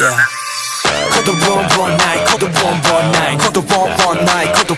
yeah. Call the one one nine, call the one one nine, call the one one nine, call the